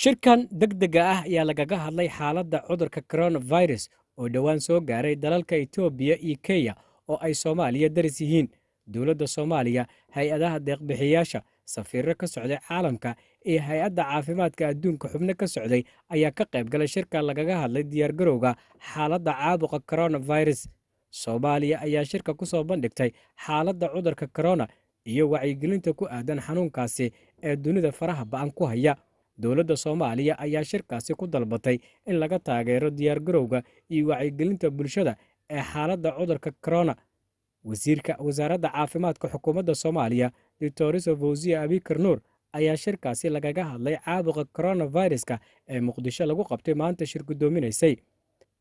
shirkan degdega ah ayaa lagaga hadlay xaaladda cudurka coronavirus oo dhowaan soo gaaray dalalka etoobiya iyo kenya oo ay soomaaliya daris yihiin. Dowladda soomaaliya hay'adaha deeqbixiyaasha safiirro ka socday caalamka iyo hay'adda caafimaadka adduunka xubno ka socday ayaa ka qayb galay shirka lagaga hadlay diyaargarowga xaaladda caabuqa coronavirus. Soomaaliya ayaa shirka ku soo bandhigtay xaaladda cudurka corona iyo wacyigelinta ku aadan xanuunkaasi ee dunida faraha ba'an ku haya dowladda soomaaliya ayaa shirkaasi ku dalbatay in laga taageero diyaargarowga iyo wacyigelinta bulshada ee xaaladda cudurka corona. Wasiirka wasaaradda caafimaadka xukuumadda soomaaliya doctoriso fawsiya abikar nuur ayaa shirkaasi lagaga hadlay caabuqa coronaviruska ee muqdisho lagu qabtay maanta shir guddoominaysay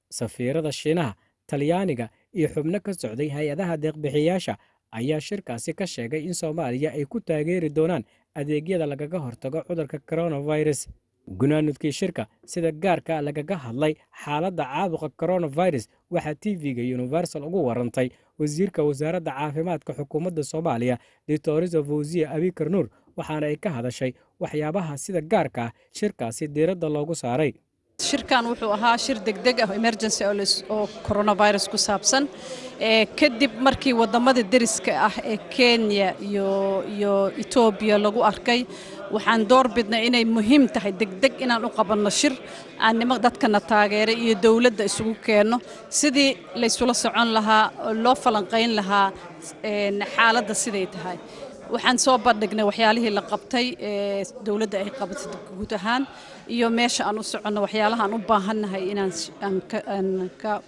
safiirada shiinaha talyaaniga iyo xubno ka socday hay'adaha deeqbixiyaasha ayaa shirkaasi ka sheegay in soomaaliya ay ku taageeri doonaan adeegyada lagaga hortago cudurka coronavirus. Gunaanudkii shirka sida gaarka lagaga hadlay xaaladda caabuqa coronavirus waxaa tv-ga universal ugu warantay. Wasiirka wasaaradda caafimaadka xukuumadda soomaaliya doctoriso fawsiya abikar nuur waxaana ay ka hadashay waxyaabaha sida gaarka ah shirkaasi diiradda loogu saaray شركان وحو أها شير دق دق أو إمرجنسي أو كورونا فيروس كسابسن كدب مركي ودمد الدرس كأح كينيا يو يو إيتوبيا لغو أركي وحان دور بدنا إنا مهم تحي دق دق إنا نقابل نشر أن ما قدت كنا تاجر إيه دولة كأنه سدي ليسولا سعون لها لو قين لها إيه حالة تهاي وحن صوب بدقنا وحيالها لقبتي إيه، دولة هي قبت جوتهان يوم ماشى أنو سعنا وحيالها أنو باهن هاي إن أن ك أن ك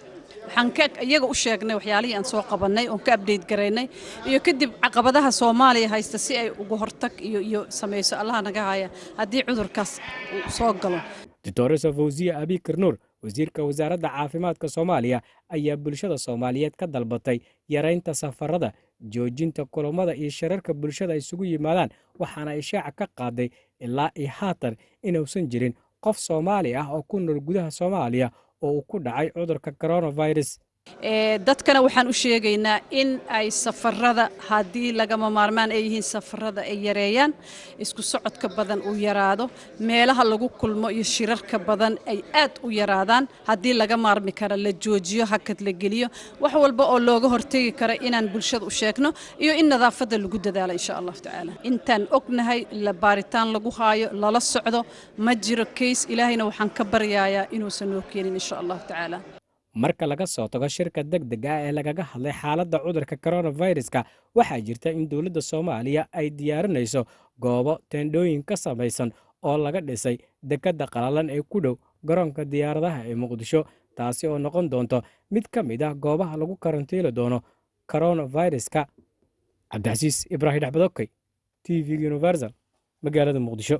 حن ك يجا أشياء جنا وحيالي أن صوب قبناي أن كابديت قريني. يو كدي عقبتها سومالي هاي استسيء وجهرتك يو يو سمي سألها نجاية هدي عذر كاس صوب قلو. دكتور سفوزي أبي كرنور وزير كوزارة عافمات كصوماليا أي بلشة صوماليات كدل بطي يرين تسافر رده joojinta kulammada iyo shirarka bulshada isugu yimaadaan waxaana ishaaca ka qaaday ilaa iyo haatan inuusan jirin qof soomaali ah oo ku nool gudaha soomaaliya oo uu ku dhacay cudurka coronavirus dadkana waxaan u sheegaynaa in ay safarada haddii lagama maarmaan ay yihiin safarada ay yareeyaan isku socodka badan uu yaraado meelaha lagu kulmo iyo shirarka badan ay aad u yaraadaan haddii laga maarmi kara la joojiyo hakad la geliyo wax walba oo looga hortegi kara inaan bulshada u sheegno iyo in nadaafadda lagu dadaalo insha allahu tacaala intaan ognahay la baaritaan lagu haayo lala socdo ma jiro kays ilaahayna waxaan ka baryayaa inuusan noo keenin insha allahu tacaala marka laga soo tago shirka degdega ah ee lagaga hadlay xaaladda cudurka coronaviruska waxaa jirta in dowladda soomaaliya ay diyaarinayso goobo teendhooyin ka samaysan oo laga dhisay dekedda qalalan ee ku dhow garoonka diyaaradaha ee muqdisho taasi oo noqon doonto mid ka mid ah goobaha lagu karantiili doono coronaviruska. Cabdixasiis ibraahim axmed okey t v universal magaalada muqdisho